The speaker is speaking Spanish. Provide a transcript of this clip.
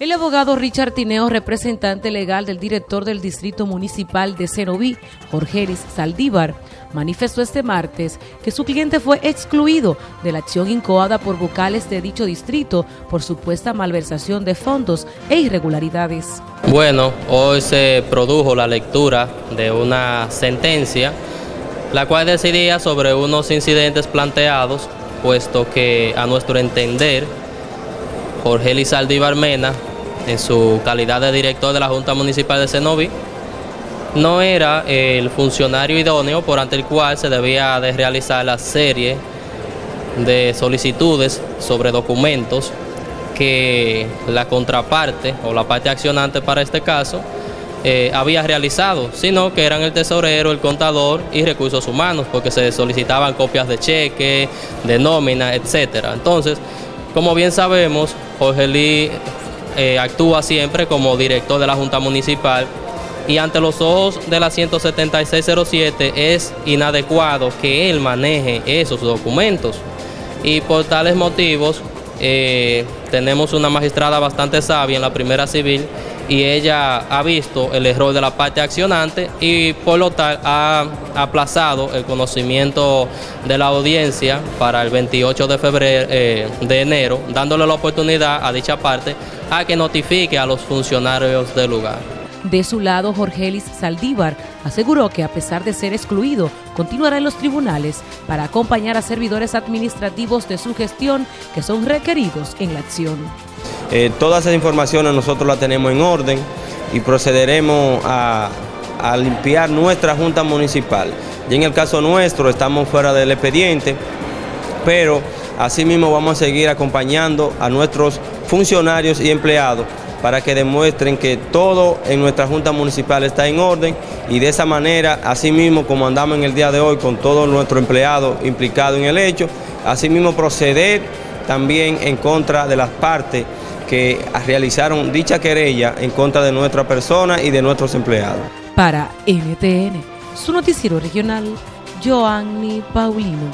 El abogado Richard Tineo, representante legal del director del Distrito Municipal de Cenoví, Jorge Eris Saldívar, manifestó este martes que su cliente fue excluido de la acción incoada por vocales de dicho distrito por supuesta malversación de fondos e irregularidades. Bueno, hoy se produjo la lectura de una sentencia, la cual decidía sobre unos incidentes planteados, puesto que a nuestro entender, Jorge Elizalde Mena en su calidad de director de la Junta Municipal de Cenoví, no era el funcionario idóneo por ante el cual se debía de realizar la serie de solicitudes sobre documentos que la contraparte o la parte accionante para este caso eh, había realizado, sino que eran el tesorero, el contador y recursos humanos, porque se solicitaban copias de cheque, de nómina, etcétera. Entonces, como bien sabemos, Jorge Lee eh, actúa siempre como director de la Junta Municipal y ante los ojos de la 17607 es inadecuado que él maneje esos documentos. Y por tales motivos eh, tenemos una magistrada bastante sabia en la primera civil y ella ha visto el error de la parte accionante y por lo tal ha aplazado el conocimiento de la audiencia para el 28 de febrero eh, de enero, dándole la oportunidad a dicha parte a que notifique a los funcionarios del lugar. De su lado, Jorgelis Saldívar aseguró que a pesar de ser excluido, continuará en los tribunales para acompañar a servidores administrativos de su gestión que son requeridos en la acción. Eh, todas esas informaciones nosotros las tenemos en orden y procederemos a, a limpiar nuestra Junta Municipal. Y en el caso nuestro estamos fuera del expediente, pero asimismo vamos a seguir acompañando a nuestros funcionarios y empleados para que demuestren que todo en nuestra Junta Municipal está en orden y de esa manera, así mismo como andamos en el día de hoy con todos nuestros empleados implicados en el hecho, asimismo proceder también en contra de las partes que realizaron dicha querella en contra de nuestra persona y de nuestros empleados. Para NTN, su noticiero regional, Joanny Paulino.